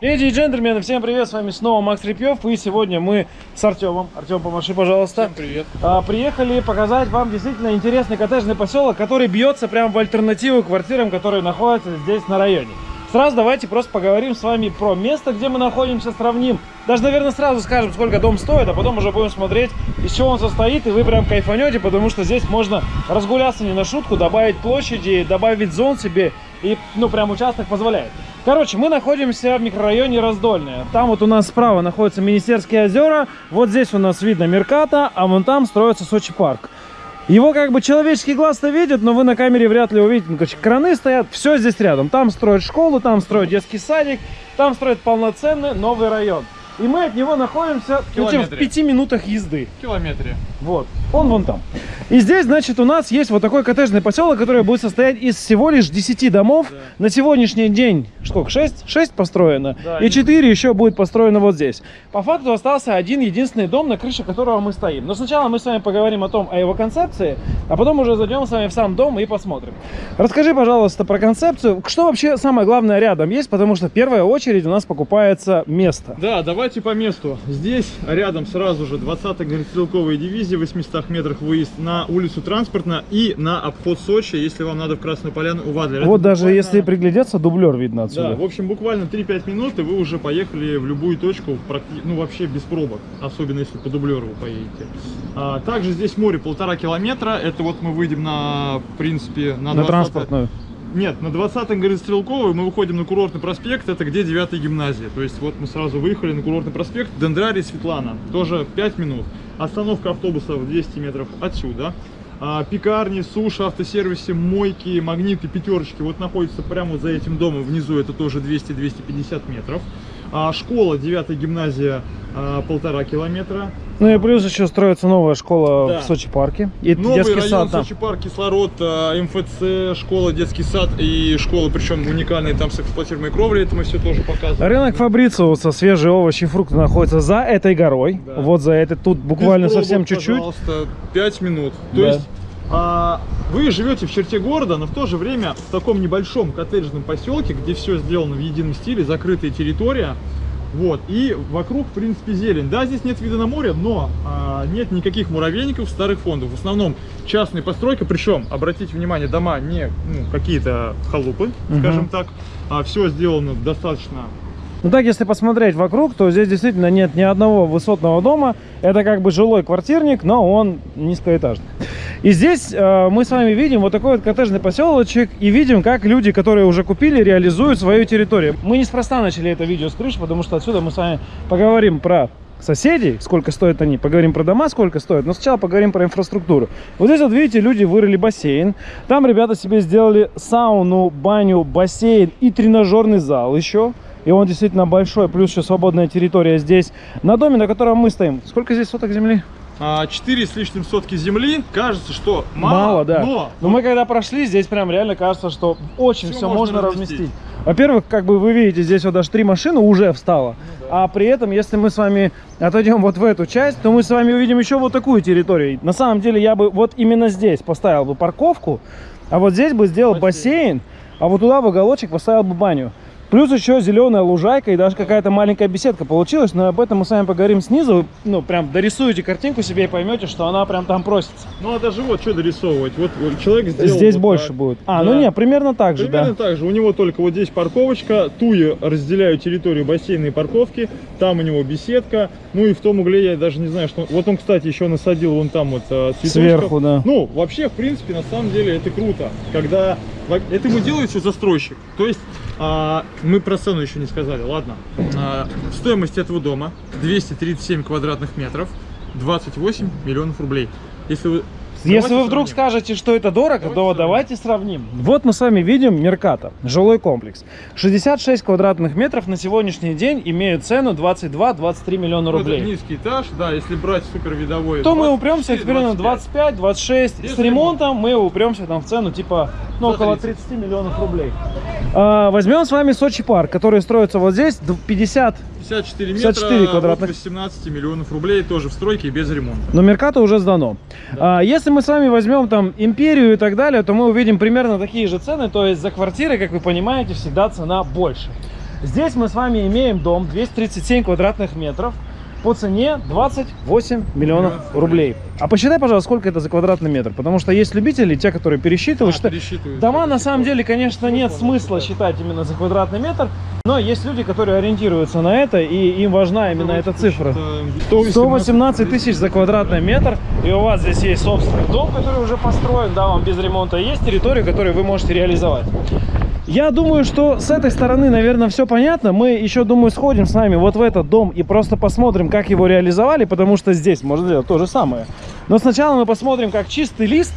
Леди и джентльмены, всем привет, с вами снова Макс Репьев, и сегодня мы с Артемом, Артем, помаши, пожалуйста. Всем привет. А, приехали показать вам действительно интересный коттеджный поселок, который бьется прямо в альтернативу квартирам, которые находятся здесь на районе. Сразу давайте просто поговорим с вами про место, где мы находимся, сравним. Даже, наверное, сразу скажем, сколько дом стоит, а потом уже будем смотреть, из чего он состоит, и вы прям кайфанете, потому что здесь можно разгуляться не на шутку, добавить площади, добавить зон себе, и, ну, прям участок позволяет. Короче, мы находимся в микрорайоне Раздольное. Там вот у нас справа находятся Министерские озера, вот здесь у нас видно Мерката, а вон там строится Сочи парк. Его как бы человеческий глаз-то видит, но вы на камере вряд ли увидите. Ну, короче, краны стоят, все здесь рядом. Там строят школу, там строят детский садик, там строят полноценный новый район. И мы от него находимся ну, в Километре. пяти минутах езды. В километре. Вот, он вон там. И здесь, значит, у нас есть вот такой коттеджный поселок, который будет состоять из всего лишь 10 домов. Да. На сегодняшний день, сколько, 6? 6 построено. Да, и и- 4 еще будет построено вот здесь. По факту остался один единственный дом, на крыше которого мы стоим. Но сначала мы с вами поговорим о том, о его концепции, а потом уже зайдем с вами в сам дом и посмотрим. Расскажи, пожалуйста, про концепцию. Что вообще самое главное рядом есть? Потому что в первую очередь у нас покупается место. Да, давайте по месту. Здесь рядом сразу же 20-я горнострелковая дивизия, в 800 метрах выезд на улицу Транспортно и на обход Сочи, если вам надо в Красную Поляну у Вадлера. Вот Это даже буквально- если приглядеться, дублер видно отсюда. Да, в общем, буквально 3-5 минут, и вы уже поехали в любую точку, ну вообще без пробок, особенно если по дублеру вы поедете. А, также здесь море полтора километра, это вот мы выйдем на, в принципе, на, На 20 транспортную. Нет, на 20-м Гористрелковой мы выходим на курортный проспект, это где 9 гимназия. То есть вот мы сразу выехали на курортный проспект, Дендрарий, Светлана, тоже 5 минут. Остановка автобусов 200 метров отсюда. А, пекарни, суши, автосервисы, мойки, магниты, пятерочки вот находятся прямо за этим домом. Внизу это тоже 200-250 метров. А, школа, 9 гимназия, а, полтора километра. Ну и плюс еще строится новая школа Да. в Сочи парке. И Новый детский район сад там. Сочи парк, кислород, а, МФЦ, школа, детский сад и школа, причем уникальные там с эксплуатируемой кровлей, это мы все тоже показываем. Рынок Фабрициуса, свежие овощи и фрукты находится за этой горой. Да. Вот за этой. Тут буквально Без совсем чуть-чуть. Пожалуйста, 5 минут. То Да. есть а, вы живете в черте города, но в то же время в таком небольшом коттеджном поселке, где все сделано в едином стиле, закрытая территория. Вот, и вокруг, в принципе, зелень. Да, здесь нет вида на море, но а, нет никаких муравейников, старых фондов. В основном частная постройка, причем, обратите внимание, дома не ну, какие-то халупы, Мгм. скажем так. А, все сделано достаточно Ну так, если посмотреть вокруг, то здесь действительно нет ни одного высотного дома. Это как бы жилой квартирник, но он низкоэтажный. И здесь э, мы с вами видим вот такой вот коттеджный поселочек и видим, как люди, которые уже купили, реализуют свою территорию. Мы неспроста начали это видео с крыши, потому что отсюда мы с вами поговорим про соседей, сколько стоят они, поговорим про дома, сколько стоят, но сначала поговорим про инфраструктуру. Вот здесь вот видите, люди вырыли бассейн, там ребята себе сделали сауну, баню, бассейн и тренажерный зал еще. И он действительно большой, плюс еще свободная территория здесь. На доме, на котором мы стоим. Сколько здесь соток земли? а, 4 с лишним сотки земли. Кажется, что мало, Мало, да. но Но мы когда прошли, здесь прям реально кажется, что очень Всё все можно можно разместить. разместить. Во-первых, как бы вы видите, здесь вот даже три машины уже встало. А при этом, если мы с вами отойдем вот в эту часть, то мы с вами увидим еще вот такую территорию. На самом деле я бы вот именно здесь поставил бы парковку, а вот здесь бы сделал бассейн, Бассейн. а вот туда в уголочек поставил бы баню. Плюс еще зеленая лужайка и даже какая-то маленькая беседка получилась, но об этом мы с вами поговорим снизу. Ну, прям дорисуете картинку себе и поймете, что она прям там просится. Ну а даже вот что дорисовывать. Вот вот человек сделал. Здесь вот больше так. будет. А, Да. ну не, примерно так же, Примерно да. так же. У него только вот здесь парковочка. Туи разделяют территорию бассейна и парковки. Там у него беседка. Ну и в том угле я даже не знаю, что. Вот он, кстати, еще насадил вон там вот э, цветочков. Сверху, да. Ну, вообще, в принципе, на самом деле это круто. Когда это ему делает все застройщик. То есть а, мы про цену еще не сказали, ладно. А, стоимость этого дома 237 квадратных метров, 28 миллионов рублей. Если вы Если вы вдруг сравним. скажете, что это дорого, Давайте то сравним. давайте сравним. Вот мы с вами видим Мерката, жилой комплекс. 66 квадратных метров на сегодняшний день имеют цену 22-23 миллиона Ну, это рублей. низкий этаж, да, если брать супер видовой. То мы упремся примерно 25-26. Без С ремонтом мы упремся там в цену типа ну, около 30. 30 миллионов рублей. А, возьмем с вами Сочи парк, который строится вот здесь, д- 50 54 метра, 54 квадратных. от 18 миллионов рублей, тоже в стройке и без ремонта. Но Меркато уже сдано. А, если мы с вами возьмем там Империю и так далее, то мы увидим примерно такие же цены. То есть за квартиры, как вы понимаете, всегда цена больше. Здесь мы с вами имеем дом 237 квадратных метров по цене 28 миллионов рублей. А посчитай, пожалуйста, сколько это за квадратный метр, потому что есть любители, те, которые пересчитывают, А, что пересчитывают. дома на самом деле, конечно, нет смысла считать именно за квадратный метр, но есть люди, которые ориентируются на это, и им важна именно эта цифра. 118 тысяч за квадратный метр, и у вас здесь есть собственный дом, который уже построен, да, вам без ремонта, есть территория, которую вы можете реализовать. Я думаю, что с этой стороны, наверное, все понятно. Мы еще, думаю, сходим с вами вот в этот дом и просто посмотрим, как его реализовали, потому что здесь можно сделать то же самое. Но сначала мы посмотрим, как чистый лист,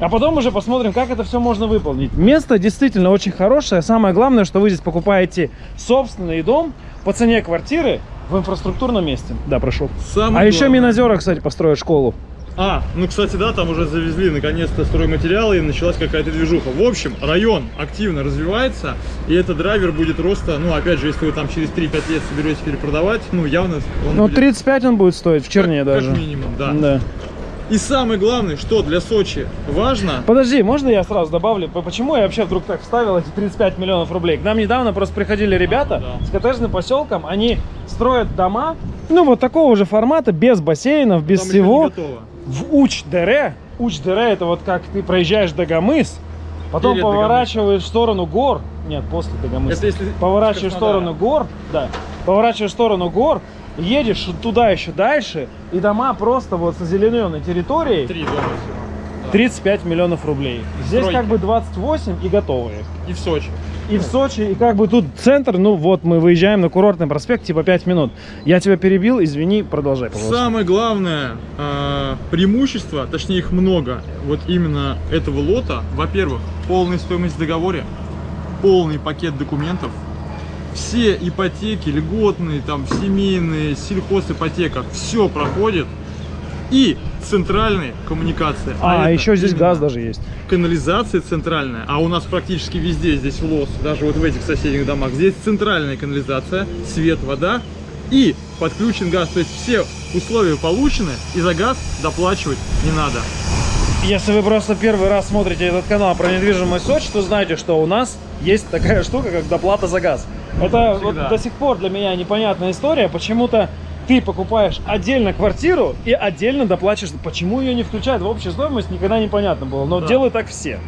а потом уже посмотрим, как это все можно выполнить. Место действительно очень хорошее. Самое главное, что вы здесь покупаете собственный дом по цене квартиры в инфраструктурном месте. Да, прошу. Самое А еще главное- Минозера, кстати, построят школу. А, ну, кстати, да, там уже завезли наконец-то стройматериалы и началась какая-то движуха. В общем, район активно развивается, и этот драйвер будет роста, ну, опять же, если вы там через 3-5 лет соберетесь перепродавать, ну, явно он Ну, будет 35 он будет стоить в черне как, даже. Как минимум, да. Да. И самое главное, что для Сочи важно, Подожди, можно я сразу добавлю? Почему я вообще вдруг так вставил эти 35 миллионов рублей? К нам недавно просто приходили ребята да. с коттеджным поселком. Они строят дома, ну вот такого же формата, без бассейнов, без там всего. готово. В Уч-Дере. Уч-Дере это вот как ты проезжаешь Дагомыс, потом Перед поворачиваешь в сторону гор. Нет, после Дагомыса. Это если Поворачиваешь в сторону гор, да, поворачиваешь в сторону гор, едешь туда еще дальше, и дома просто вот с озелененной территорией Три дома всего. Да. 35 миллионов рублей. Здесь Стройки. как бы 28 и готовые. И в Сочи. И в Сочи, и как бы тут центр, ну вот мы выезжаем на курортный проспект, типа 5 минут. Я тебя перебил, извини, продолжай, пожалуйста. Самое главное э, преимущество, точнее их много, вот именно этого лота, во-первых, полная стоимость в договоре, полный пакет документов, все ипотеки, льготные, там, семейные, сельхозипотека, все проходит, и центральные коммуникации. А, это еще здесь газ даже есть. канализация центральная, а у нас практически везде здесь в Лос, даже вот в этих соседних домах, здесь центральная канализация, свет, вода и подключен газ. То есть все условия получены, и за газ доплачивать не надо. Если вы просто первый раз смотрите этот канал про недвижимость Сочи, то знаете, что у нас есть такая штука, как доплата за газ. Это вот до сих пор для меня непонятная история. Почему-то ты покупаешь отдельно квартиру и отдельно доплачиваешь. Почему ее не включают в общую стоимость, никогда непонятно было. Но Да. делают так все.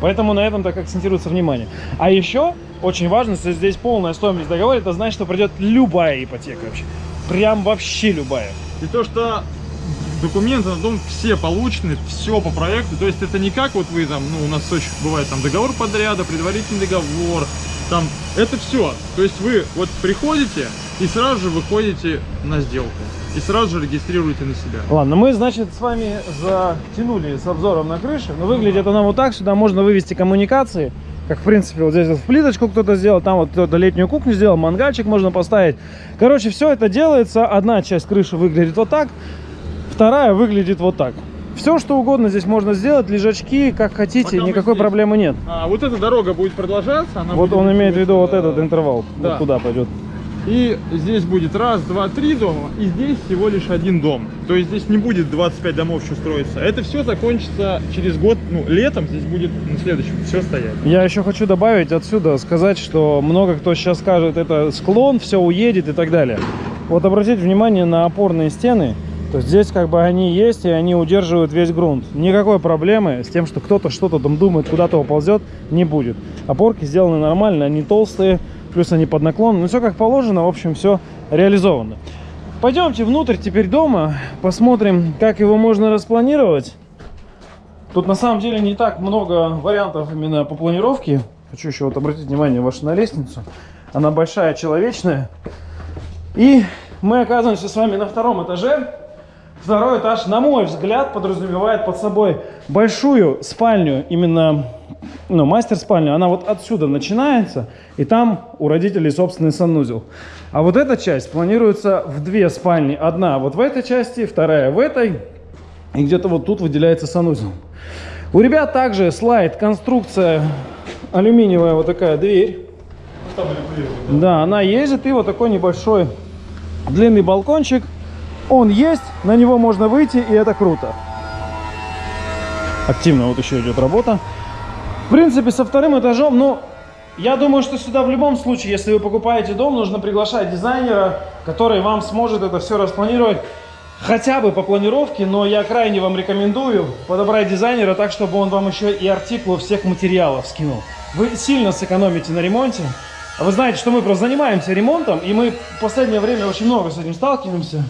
Поэтому на этом так акцентируется внимание. А еще очень важно, если здесь полная стоимость договора, это значит, что придет любая ипотека вообще. Прям вообще любая. И то, что документы на дом все получены, все по проекту. То есть это не как вот вы там, ну у нас в Сочи бывает там договор подряда, предварительный договор, там это все. То есть вы вот приходите и сразу же выходите на сделку. И сразу же регистрируете на себя. Ладно, мы, значит, с вами затянули с обзором на крышу. Но выглядит она вот так. Сюда можно вывести коммуникации. Как, в принципе, вот здесь вот в плиточку кто-то сделал. Там вот кто-то летнюю кухню сделал. Мангальчик можно поставить. Короче, все это делается. Одна часть крыши выглядит вот так. Вторая выглядит вот так. Все, что угодно здесь можно сделать. Лежачки, как хотите. Пока Никакой здесь. проблемы нет. А, вот эта дорога будет продолжаться. Она Вот будет он имеет в виду вот этот интервал. да. Вот куда пойдет. И здесь будет раз, два, три дома, и здесь всего лишь один дом. То есть здесь не будет 25 домов еще строиться. Это все закончится через год, ну, летом здесь будет на следующем все стоять. Я еще хочу добавить отсюда, сказать, что много кто сейчас скажет, это склон, все уедет и так далее. Вот обратите внимание на опорные стены. То есть здесь как бы они есть, и они удерживают весь грунт. Никакой проблемы с тем, что кто-то что-то там думает, куда-то уползет, не будет. Опорки сделаны нормально, они толстые, плюс они под наклон. Ну все как положено, в общем, все реализовано. Пойдемте внутрь теперь дома, посмотрим, как его можно распланировать. Тут на самом деле не так много вариантов именно по планировке. Хочу еще вот обратить внимание ваше на лестницу. Она большая, человечная. И мы оказываемся с вами на втором этаже. Второй этаж, на мой взгляд, подразумевает под собой большую спальню, именно ну, мастер-спальню. Она вот отсюда начинается, и там у родителей собственный санузел. А вот эта часть планируется в две спальни. Одна вот в этой части, вторая в этой. И где-то вот тут выделяется санузел. У ребят также слайд, конструкция алюминиевая вот такая дверь. Да, она ездит и вот такой небольшой длинный балкончик. Он есть, на него можно выйти, и это круто. Активно вот еще идет работа. В принципе, со вторым этажом, ну, я думаю, что сюда в любом случае, если вы покупаете дом, нужно приглашать дизайнера, который вам сможет это все распланировать хотя бы по планировке, но я крайне вам рекомендую подобрать дизайнера так, чтобы он вам еще и артикулы всех материалов скинул. Вы сильно сэкономите на ремонте. Вы знаете, что мы просто занимаемся ремонтом, и мы в последнее время очень много с этим сталкиваемся,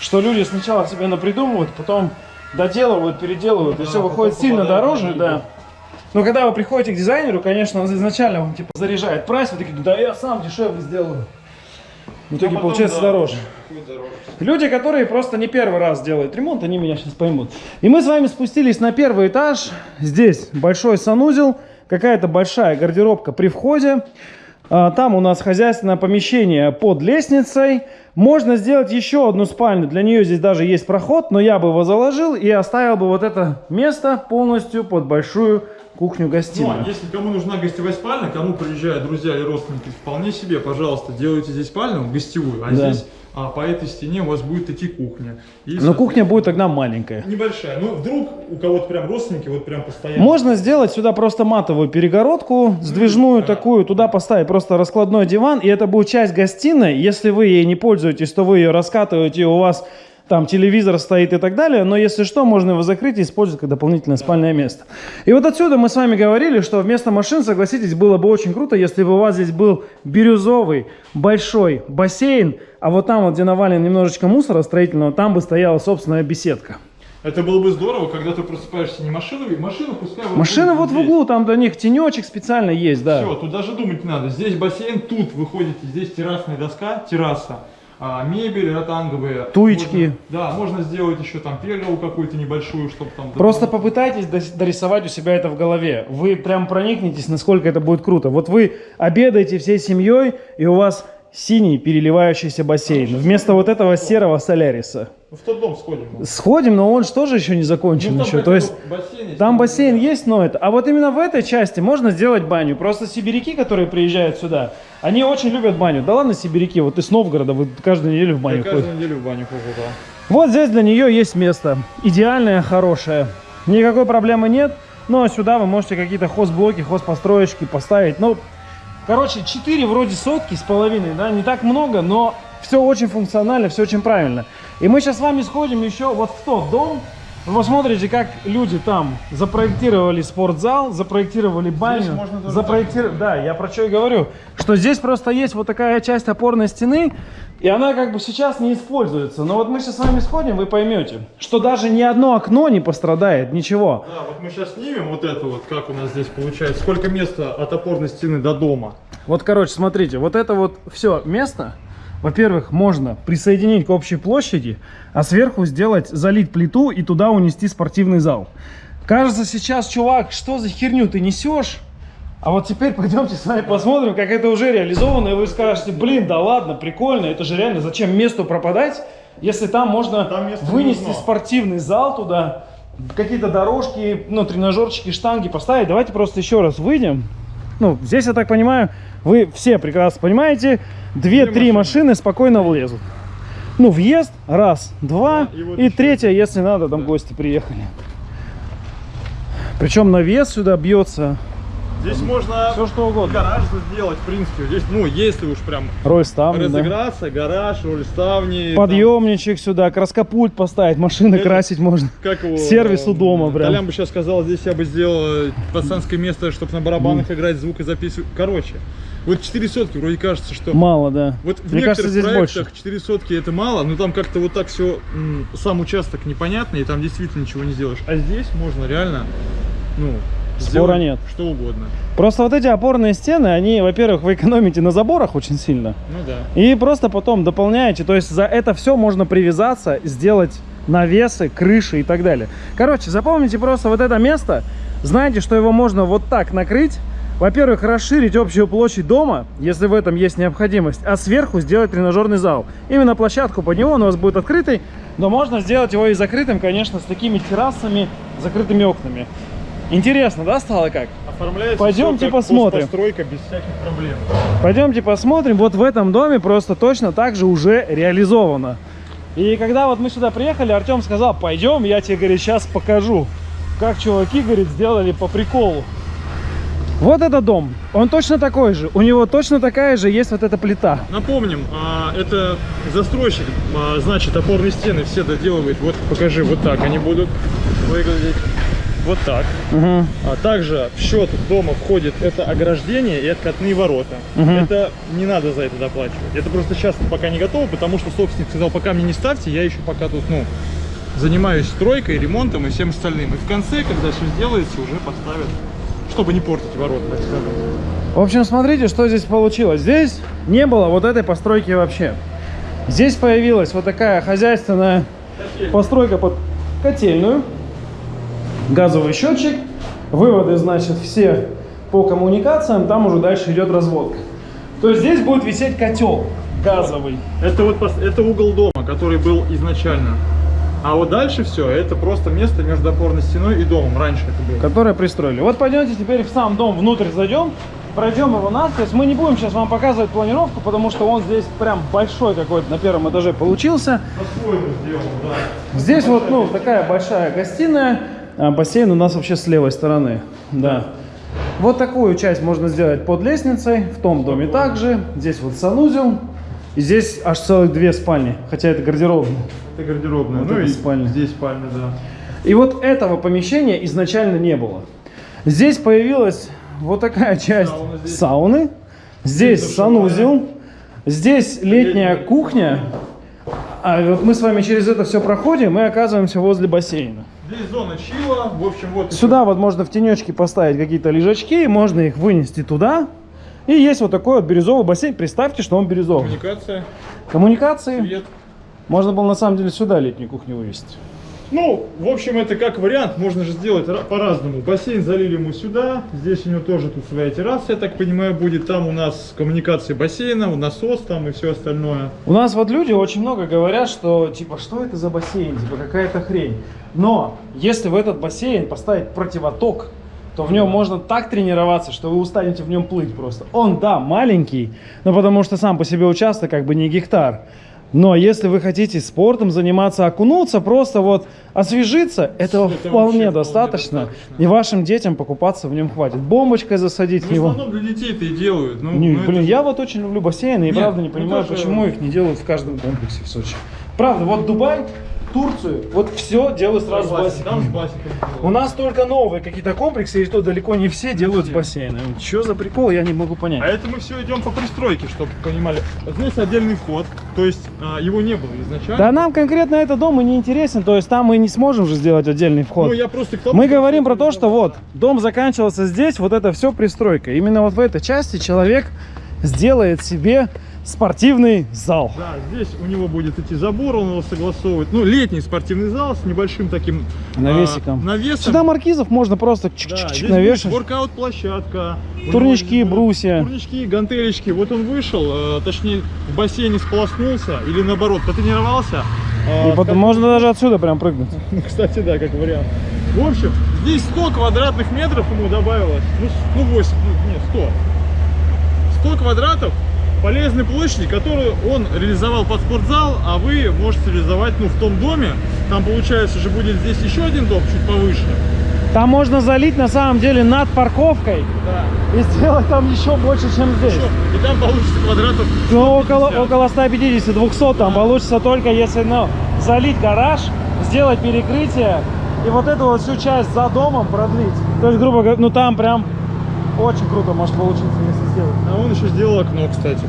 что люди сначала себе напридумывают, потом доделывают, переделывают, и все выходит сильно дороже, да. Но когда вы приходите к дизайнеру, конечно, он изначально вам типа заряжает прайс, вы такие, да я сам дешевле сделаю. В итоге потом, получается да, дороже. дороже. Люди, которые просто не первый раз делают ремонт, они меня сейчас поймут. И мы с вами спустились на первый этаж. Здесь большой санузел, какая-то большая гардеробка при входе. А, Там у нас хозяйственное помещение под лестницей. Можно сделать еще одну спальню. Для нее здесь даже есть проход, но я бы его заложил и оставил бы вот это место полностью под большую Ну, кухню-гостиную. а если кому нужна гостевая спальня, кому приезжают друзья или родственники, вполне себе, пожалуйста, делайте здесь спальню гостевую, а Да. здесь а, по этой стене у вас будет идти кухня. И, Но кухня будет тогда маленькая. небольшая. Ну, вдруг у кого-то прям родственники вот прям постоянно. Можно сделать сюда просто матовую перегородку, сдвижную да. такую, туда поставить просто раскладной диван, и это будет часть гостиной. Если вы ей не пользуетесь, то вы ее раскатываете, и у вас там телевизор стоит и так далее, но если что, можно его закрыть и использовать как дополнительное спальное место. И вот отсюда мы с вами говорили, что вместо машин, согласитесь, было бы очень круто, если бы у вас здесь был бирюзовый большой бассейн, а вот там вот, где навален немножечко мусора строительного, там бы стояла собственная беседка. Это было бы здорово, когда ты просыпаешься не машиной, машина пускай вот Машина вот в здесь. углу, там для них тенечек специально есть, да. Все, тут даже думать не надо. Здесь бассейн, тут вы ходите, здесь террасная доска, терраса. А, мебель ротанговая. Туечки. Можно- да, можно сделать еще там пергову какую-то небольшую, чтобы там... Просто попытайтесь дорисовать у себя это в голове. Вы прям проникнетесь, насколько это будет круто. Вот вы обедаете всей семьей, и у вас синий переливающийся бассейн. Вместо вот этого серого соляриса. Ну, в тот дом сходим. Сходим, но он же тоже еще не закончен Ну, еще. То есть бассейн есть, там бассейн да. есть, но это. А вот именно в этой части можно сделать баню. Просто сибиряки, которые приезжают сюда, они очень любят баню. Да ладно, сибиряки, вот из Новгорода, вы каждую неделю в Я баню ходите. каждую неделю в баню хожу, да. Вот здесь для нее есть место. Идеальное, хорошее. Никакой проблемы нет. Но сюда вы можете какие-то хозблоки, хозпостроечки поставить. Ну, короче, 4 вроде сотки с половиной, да, не так много, но все очень функционально, все очень правильно. И мы сейчас с вами сходим еще вот в тот дом. Вы посмотрите, как люди там запроектировали спортзал, запроектировали баню. запроектировали... Да, я про что и говорю. Что здесь просто есть вот такая часть опорной стены, и она как бы сейчас не используется. Но вот мы сейчас с вами сходим, вы поймете, что даже ни одно окно не пострадает, ничего. Да, вот мы сейчас снимем вот это вот, как у нас здесь получается, сколько места от опорной стены до дома. Вот, короче, смотрите, вот это вот все место, во-первых, можно присоединить к общей площади, а сверху сделать, залить плиту и туда унести спортивный зал. Кажется сейчас, чувак, что за херню ты несешь? А вот теперь пойдемте с вами посмотрим, как это уже реализовано, и вы скажете, блин, да ладно, прикольно, это же реально, зачем месту пропадать, если там можно Там вынести спортивный зал туда, какие-то дорожки, ну, тренажерчики, штанги поставить. Давайте просто еще раз выйдем. Ну, здесь, я так понимаю, вы все прекрасно понимаете, две-три машины. спокойно влезут. Ну, въезд, раз, два, Да, и и третья, если надо, там гости приехали. Причем навес сюда бьется, Здесь можно все что угодно. гараж сделать, в принципе. Здесь, ну, если уж прям Роль ставни, да. разыграться, гараж, роль ставни. Подъемничек сюда, краскопульт поставить, машины Это- красить можно. там, Как его? сервис у дома прям. Толян бы сейчас сказал, здесь я бы сделал э, пацанское место, чтобы на барабанах играть, звук и записывать. Короче, вот 4 сотки, вроде кажется, что... Мало, да. Вот в Мне кажется, некоторых здесь проектах больше. 4 сотки это мало, но там как-то вот так все, сам участок непонятный, и там действительно ничего не сделаешь. А здесь можно реально, ну, Спора нет. что угодно. Просто вот эти опорные стены, они, во-первых, вы экономите на заборах очень сильно. Ну да. И просто потом дополняете. То есть за это все можно привязаться, сделать навесы, крыши и так далее. Короче, запомните просто вот это место. Знаете, что его можно вот так накрыть. Во-первых, расширить общую площадь дома, если в этом есть необходимость, а сверху сделать тренажерный зал. Именно площадку под него он у вас будет открытый, но можно сделать его и закрытым, конечно, с такими террасами, закрытыми окнами. Интересно, да, стало как? Оформляется Пойдемте всё как посмотрим. постройка без всяких проблем. Пойдемте посмотрим. Вот в этом доме просто точно так же уже реализовано. И когда вот мы сюда приехали, Артем сказал, пойдем, я тебе, говорит, сейчас покажу, как чуваки, говорит, сделали по приколу. Вот этот дом, он точно такой же. У него точно такая же есть вот эта плита. Напомним, а, это застройщик, а, значит, опорные стены все доделывает. Вот покажи, вот так они будут выглядеть. Вот так. Угу. А также в счет дома входит это ограждение и откатные ворота. Мгм. Это не надо за это доплачивать. Это просто сейчас пока не готово, потому что собственник сказал, пока мне не ставьте, я еще пока тут, ну, занимаюсь стройкой, ремонтом и всем остальным. И в конце, когда все сделается, уже поставят, чтобы не портить ворота, так скажем. В общем, смотрите, что здесь получилось. Здесь не было вот этой постройки вообще. Здесь появилась вот такая хозяйственная постройка под котельную. Газовый счетчик. Выводы, значит, все по коммуникациям. Там уже дальше идет разводка. То есть здесь будет висеть котел газовый. Это вот это угол дома, который был изначально. А вот дальше все, это просто место между опорной стеной и домом. Раньше это было. Которое пристроили. Вот пойдемте теперь в сам дом внутрь зайдем, пройдем его нас. То есть мы не будем сейчас вам показывать планировку, потому что он здесь прям большой какой-то на первом этаже получился. Сделал, да. Здесь вот, ну, такая большая гостиная, а бассейн у нас вообще с левой стороны, да. Вот такую часть можно сделать под лестницей, в том доме также. Здесь вот санузел, и здесь аж целых две спальни, хотя это гардеробная. Это гардеробная. Вот ну это и спальня. здесь спальня, да. И вот этого помещения изначально не было. Здесь появилась вот такая часть Сауна здесь. сауны. Здесь Здесь санузел. Здесь летняя кухня. А вот мы с вами через это все проходим и оказываемся возле бассейна. Здесь зона чила. В общем, вот Сюда вот можно в тенечке поставить какие-то лежачки, можно их вынести туда. И есть вот такой вот бирюзовый бассейн. Представьте, что он бирюзовый. коммуникация, Коммуникации. свет. Можно было на самом деле сюда летнюю кухню вывести. Ну, в общем, это как вариант, можно же сделать ра- по-разному. Бассейн залили мы сюда, здесь у него тоже тут своя терраса, я так понимаю, будет. Там у нас коммуникации бассейна, насос там и все остальное. У нас вот люди очень много говорят, что типа, что это за бассейн, типа какая-то хрень. Но если в этот бассейн поставить противоток, то в нем можно так тренироваться, что вы устанете в нем плыть просто. Он, да, маленький, но потому что сам по себе участок как бы не гектар. Но если вы хотите спортом заниматься, окунуться, просто вот освежиться, этого Это вполне достаточно. достаточно. И вашим детям покупаться в нем хватит. Бомбочкой засадить в В него. основном для детей это и делают. Ну, Не, ну, блин, это- я вот очень люблю бассейны и Нет, правда не ну понимаю, тоже- почему их не делают в каждом комплексе в Сочи. Правда, вот Дубай, Турцию, вот все делают сразу с Басик, Там с бассейном. У нас только новые какие-то комплексы, и то далеко не все делают с бассейном. Что за прикол, я не могу А понять. это мы все идем по пристройке, чтобы понимали. Вот Здесь отдельный вход, то есть а, его не было изначально. Да нам конкретно этот дом и не интересен, то есть там мы не сможем же сделать отдельный вход. Ну, я просто к тому, Мы говорим про то, что вот дом заканчивался здесь, вот это все пристройка. Именно вот в этой части человек сделает себе спортивный зал. Да, здесь у него будет идти забор, он его согласовывает. Ну, летний спортивный зал с небольшим таким Навесиком. а, навесом. Сюда маркизов можно просто Да, чик-чик-чик здесь навешать. будет воркаут-площадка. Турнички, будут брусья. Турнички, гантелечки. Вот он вышел, э, точнее, в бассейне сполоснулся или наоборот, потренировался. э, И потом можно даже отсюда прям прыгнуть. Ну, кстати, да, как вариант. В общем, здесь 100 квадратных метров ему добавилось. Ну, ну 8, ну, нет, 100. 100 квадратов полезной площади, которую он реализовал под спортзал, а вы можете реализовать, ну, в том доме. Там, получается, же будет здесь еще один дом, чуть повыше. Там можно залить на самом деле над парковкой Да. и сделать там еще больше, чем здесь. И там получится квадратов. Ну, около, 150. около 150-200 там получится только если ну, залить гараж, сделать перекрытие и вот эту вот всю часть за домом продлить. То есть, грубо говоря, ну там прям очень круто может получиться, если сделать. А он еще сделал окно, кстати.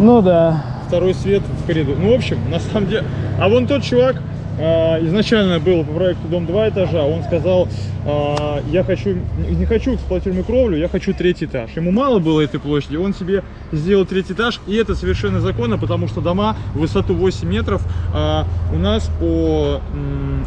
Ну да. Второй свет в коридор. Ну, в общем, на самом деле... А вон тот чувак, а, изначально был по проекту дом 2 этажа, он сказал, а, я хочу, не хочу эксплуатируемую кровлю, я хочу третий этаж. Ему мало было этой площади, он себе сделал третий этаж, и это совершенно законно, потому что дома в высоту 8 метров а, у нас по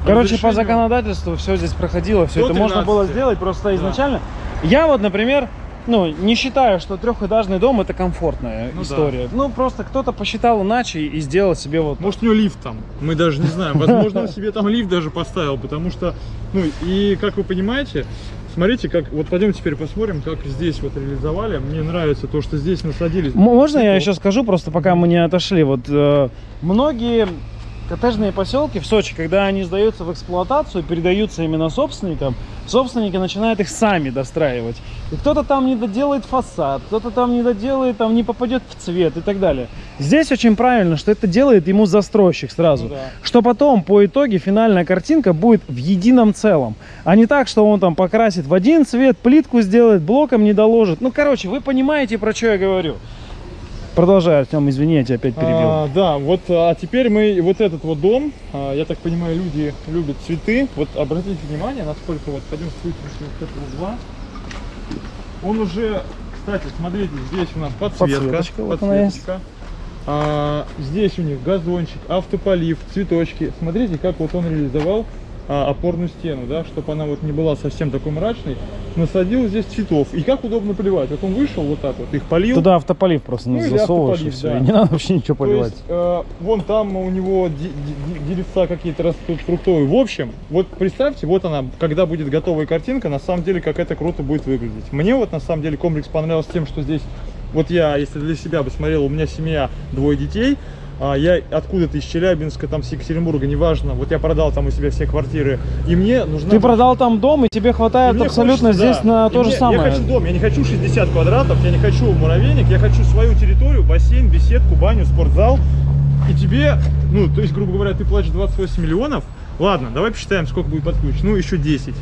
Короче, по законодательству все здесь проходило, все это можно было 13. сделать просто Да. Я вот, например, ну, не считаю, что трехэтажный дом это комфортная Ну да. история. Ну, просто кто-то посчитал иначе и сделал себе вот Может, у него лифт там, мы даже не знаем. Возможно, он себе там лифт даже поставил, потому что, ну, и как вы понимаете, смотрите, как, вот пойдем теперь посмотрим, как здесь вот реализовали. Мне нравится то, что здесь насадились. Можно я цветов. еще скажу, просто пока мы не отошли? Вот э, многие коттеджные поселки в Сочи, когда они сдаются в эксплуатацию, передаются именно собственникам, собственники начинают их сами достраивать. И кто-то там не доделает фасад, кто-то там не доделает, там не попадет в цвет и так далее. Здесь очень правильно, что это делает ему застройщик сразу. Ну да. Что потом, по итоге, финальная картинка будет в едином целом. А не так, что он там покрасит в один цвет, плитку сделает, блоком не доложит. Ну, короче, вы понимаете, про что я говорю. Продолжай, Артем, извини, я тебя опять перебил. А, да, вот, а теперь мы вот этот вот дом, а, я так понимаю, люди любят цветы. Вот обратите внимание, насколько вот пойдем с выключенного вот этого угла. Он уже, кстати, смотрите, здесь у нас подсветка. Подсветочка, вот она есть. подсветочка. А, здесь у них газончик, автополив, цветочки. Смотрите, как вот он реализовал а, опорную стену, да, чтобы она вот не была совсем такой мрачной. Насадил здесь цветов. И как удобно поливать. Вот он вышел вот так вот, их полил. Туда автополив просто Ну, засовываешь и все. да. И не надо вообще ничего То поливать. есть, э, вон там у него деревца какие-то растут фруктовые. В общем, вот представьте, вот она, когда будет готовая картинка, на самом деле, как это круто будет выглядеть. Мне вот на самом деле комплекс понравился тем, что здесь, вот я, если для себя бы смотрел, у меня семья, двое детей, а, я откуда-то из Челябинска, там, с Екатеринбурга, неважно, вот я продал там у себя все квартиры, и мне нужна... Ты продал там дом, и тебе И хватает мне абсолютно хочется, здесь да. на И то же мне- самое. Я хочу дом, я не хочу 60 квадратов, я не хочу муравейник, я хочу свою территорию, бассейн, беседку, баню, спортзал. И тебе, ну, то есть, грубо говоря, ты платишь 28 миллионов. Ладно, давай посчитаем, сколько будет под ключ. Ну, еще 10.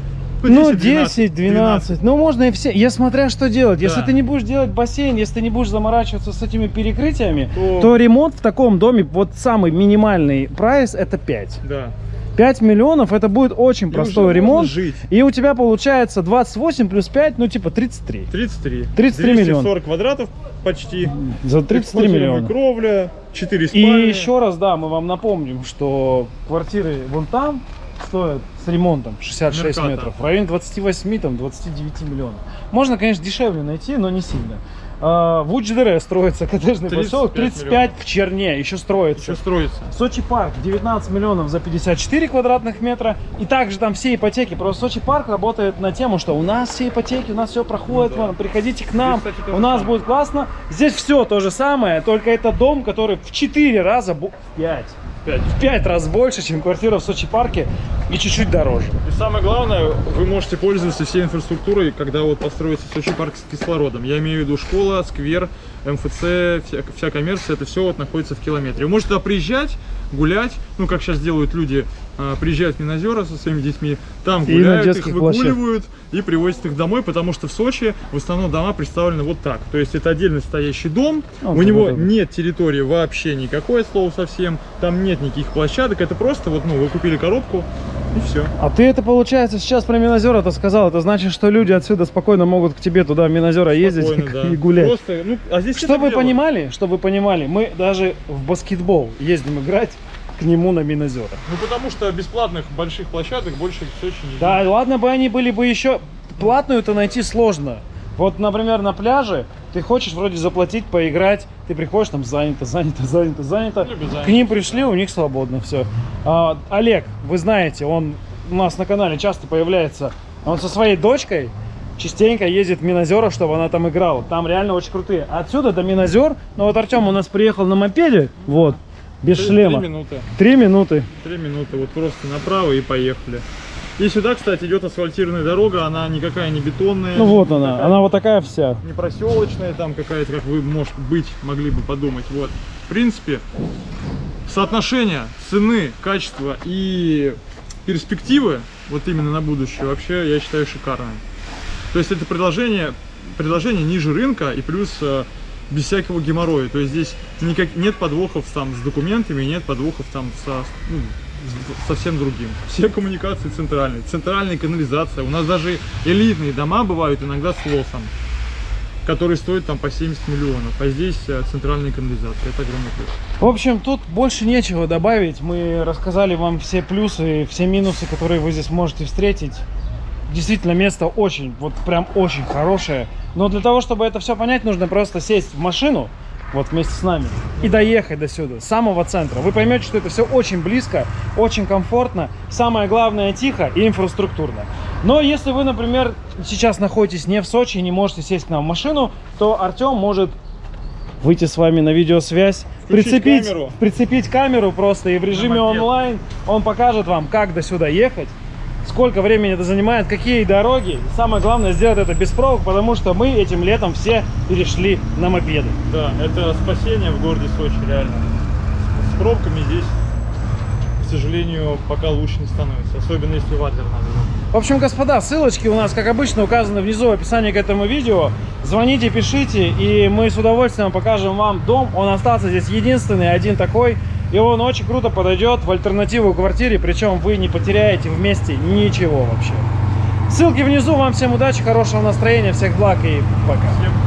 Ну, 10, 12. Ну, можно и все. Я смотря что делать. Если Да. ты не будешь делать бассейн, если ты не будешь заморачиваться с этими перекрытиями, То- то ремонт в таком доме, вот самый минимальный прайс, это 5. Да. 5 миллионов, это будет очень И простой ремонт. жить. И у тебя получается 28 плюс 5, ну, типа 33. 33. 33 миллиона. 40 квадратов почти. За 33 Эксплуатируемая миллиона. кровля, 4 И спальни. еще раз, да, мы вам напомним, что квартиры вон там стоят с ремонтом 66 Меркато. метров, в районе 28, там 29 миллионов. Можно, конечно, дешевле найти, но не сильно. А, в Уч-ДР строится коттеджный 35 поселок, 35 в Черне, еще строится. Еще строится. Сочи парк 19 миллионов за 54 квадратных метра. И также там все ипотеки. Просто Сочи парк работает на тему, что у нас все ипотеки, у нас все проходит, Ну да. вам, приходите к нам, Здесь, кстати, у нас самое. будет классно. Здесь все то же самое, только это дом, который в 4 раза, в 5, 5. в 5 раз больше, чем квартира в Сочи парке и чуть-чуть дороже. И самое главное, вы можете пользоваться всей инфраструктурой, когда вот построится Сочи парк с кислородом. Я имею в виду школа, сквер, МФЦ, вся, вся коммерция, это все вот находится в километре. Вы можете туда приезжать, гулять, ну как сейчас делают люди, а, приезжают в Минозера со своими детьми, там гуляют, их выгуливают и привозят их домой, потому что в Сочи в основном дома представлены вот так. То есть это отдельно стоящий дом, Ну, у вот него это. нет территории вообще никакой, от слова совсем, там нет никаких площадок, это просто вот, ну, вы купили коробку и все. А ты это, получается, сейчас про Минозер это сказал. Это значит, что люди отсюда спокойно могут к тебе туда, в Минозера, ездить да. и гулять. Просто, ну, а здесь Что вы дело. понимали, что вы понимали, мы даже в баскетбол ездим играть к нему на Минозера. Ну потому что бесплатных больших площадок больше в Сочи не Да, ладно бы они были бы еще... Платную-то найти сложно. Вот, например, на пляже ты хочешь вроде заплатить, поиграть, ты приходишь, там занято, занято, занято, занято. К ним пришли, у них свободно все. Олег, вы знаете, он у нас на канале часто появляется. Он со своей дочкой частенько ездит в Минозера, чтобы она там играла. Там реально очень крутые. Отсюда до Минозер, ну вот Артем у нас приехал на мопеде, вот, без Три- шлема. Три минуты. Три минуты. Три минуты. Вот просто направо и поехали. И сюда, кстати, идет асфальтированная дорога. Она никакая не бетонная. Ну вот она, такая- она вот такая вся. Не проселочная там какая-то, как вы, может быть, могли бы подумать. Вот. В принципе, соотношение цены, качества и перспективы, вот именно на будущее, вообще, я считаю, шикарное. То есть это предложение, предложение ниже рынка и плюс э, без всякого геморроя. То есть здесь никак, нет подвохов там с документами, нет подвохов там со, ну, совсем другим. Все коммуникации центральные, центральная канализация. У нас даже элитные дома бывают иногда с лосом, которые стоят там по 70 миллионов. А здесь э, центральная канализация. Это огромный плюс. В общем, тут больше нечего добавить. Мы рассказали вам все плюсы, все минусы, которые вы здесь можете встретить. Действительно, место очень, вот прям очень хорошее. Но для того, чтобы это все понять, нужно просто сесть в машину, вот вместе с нами, и доехать до сюда, с самого центра. Вы поймете, что это все очень близко, очень комфортно, самое главное, тихо и инфраструктурно. Но если вы, например, сейчас находитесь не в Сочи и не можете сесть к нам в машину, то Артем может выйти с вами на видеосвязь, Включить прицепить, камеру. прицепить камеру просто и в режиме онлайн он покажет вам, как до сюда ехать. Сколько времени это занимает, какие дороги. И самое главное сделать это без пробок, потому что мы этим летом все перешли на мопеды. Да, это спасение в городе Сочи, реально. С, пробками здесь, к сожалению, пока лучше не становится. Особенно если в Адлер надо. В общем, господа, ссылочки у нас, как обычно, указаны внизу в описании к этому видео. Звоните, пишите, и мы с удовольствием покажем вам дом. Он остался здесь единственный, один такой. И он очень круто подойдет в альтернативу квартире, причем вы не потеряете вместе ничего вообще. Ссылки внизу. Вам всем удачи, хорошего настроения, всех благ и пока. Всем.